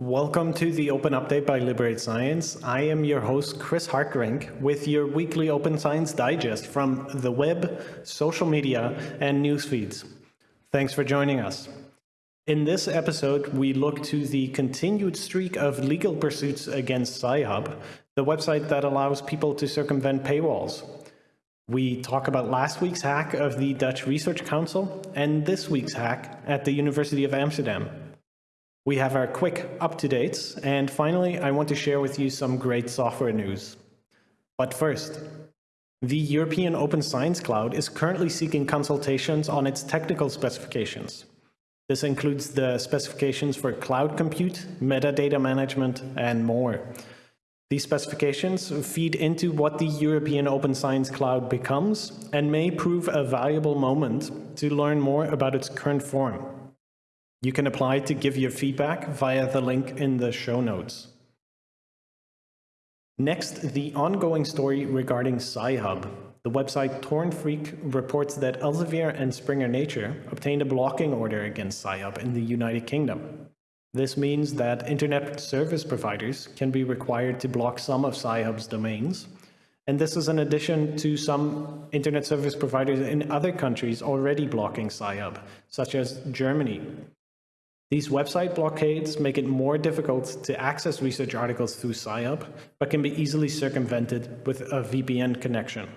Welcome to the Open Update by Liberate Science. I am your host, Chris Hartgerink, with your weekly Open Science Digest from the web, social media, and news feeds. Thanks for joining us. In this episode, we look to the continued streak of legal pursuits against Sci-Hub, the website that allows people to circumvent paywalls. We talk about last week's hack of the Dutch Research Council and this week's hack at the University of Amsterdam. We have our quick up-to-dates, and finally, I want to share with you some great software news. But first, the European Open Science Cloud is currently seeking consultations on its technical specifications. This includes the specifications for cloud compute, metadata management, and more. These specifications feed into what the European Open Science Cloud becomes and may prove a valuable moment to learn more about its current form. You can apply to give your feedback via the link in the show notes. Next, the ongoing story regarding Sci-Hub. The website TorrentFreak reports that Elsevier and Springer Nature obtained a blocking order against Sci-Hub in the United Kingdom. This means that internet service providers can be required to block some of Sci-Hub's domains. And this is in addition to some internet service providers in other countries already blocking Sci-Hub, such as Germany. These website blockades make it more difficult to access research articles through Sci-Hub, but can be easily circumvented with a VPN connection.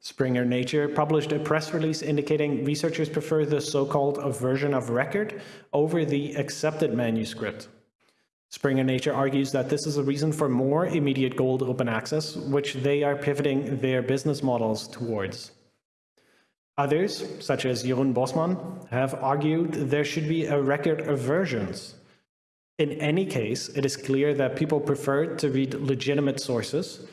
Springer Nature published a press release indicating researchers prefer the so-called version of record over the accepted manuscript. Springer Nature argues that this is a reason for more immediate gold open access, which they are pivoting their business models towards. Others, such as Jeroen Bosman, have argued there should be a record of versions. In any case, it is clear that people prefer to read legitimate sources,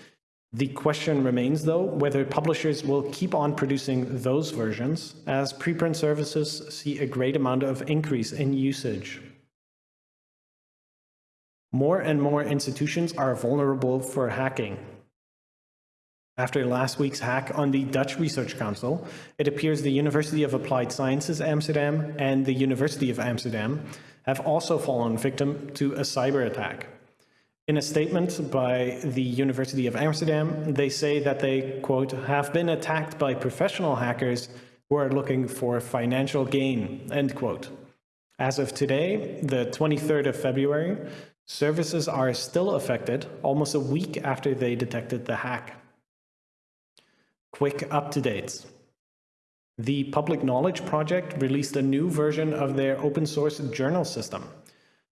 the question remains, though, whether publishers will keep on producing those versions as preprint services see a great amount of increase in usage. More and more institutions are vulnerable for hacking. After last week's hack on the Dutch Research Council, it appears the University of Applied Sciences Amsterdam and the University of Amsterdam have also fallen victim to a cyber attack. In a statement by the University of Amsterdam, they say that they, quote, have been attacked by professional hackers who are looking for financial gain, end quote. As of today, the 23rd of February, services are still affected almost a week after they detected the hack. Quick up-to-dates. The Public Knowledge Project released a new version of their open source journal system.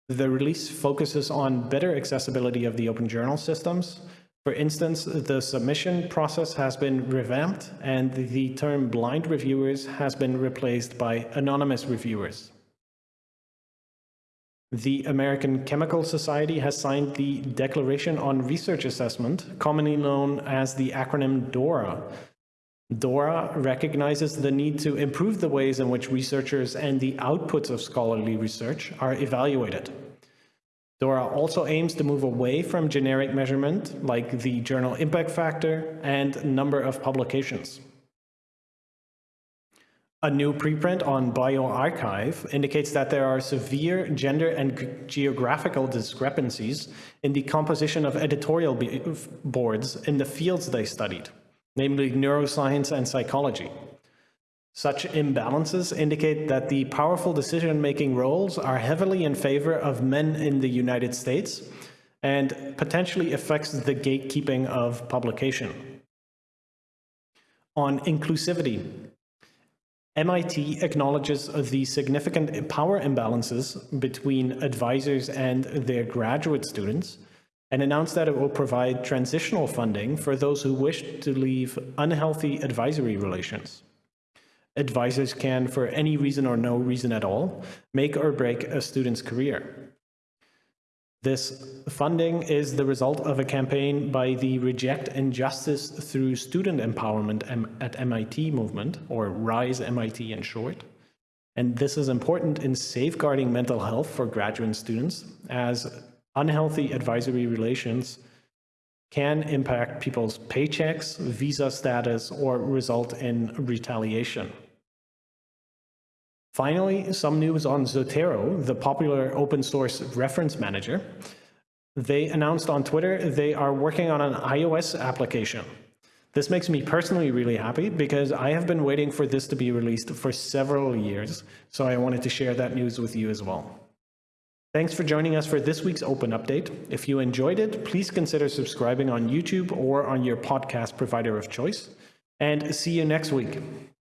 The release focuses on better accessibility of the open journal systems. For instance, the submission process has been revamped and the term blind reviewers has been replaced by anonymous reviewers. The American Chemical Society has signed the Declaration on Research Assessment, commonly known as the acronym DORA. DORA recognizes the need to improve the ways in which researchers and the outputs of scholarly research are evaluated. DORA also aims to move away from generic measurement like the journal impact factor and number of publications. A new preprint on bioRxiv indicates that there are severe gender and geographical discrepancies in the composition of editorial boards in the fields they studied namely neuroscience and psychology. Such imbalances indicate that the powerful decision-making roles are heavily in favor of men in the United States and potentially affects the gatekeeping of publication. On inclusivity, MIT acknowledges the significant power imbalances between advisors and their graduate students and announced that it will provide transitional funding for those who wish to leave unhealthy advisory relations. Advisors can, for any reason or no reason at all, make or break a student's career. This funding is the result of a campaign by the Reject Injustice Through Student Empowerment at MIT movement, or RISE MIT in short. And this is important in safeguarding mental health for graduate students, as unhealthy advisory relations can impact people's paychecks, visa status, or result in retaliation. Finally, some news on Zotero, the popular open source reference manager. They announced on Twitter they are working on an iOS application. This makes me personally really happy because I have been waiting for this to be released for several years, so I wanted to share that news with you as well. Thanks for joining us for this week's Open Update. If you enjoyed it, please consider subscribing on YouTube or on your podcast provider of choice. And see you next week.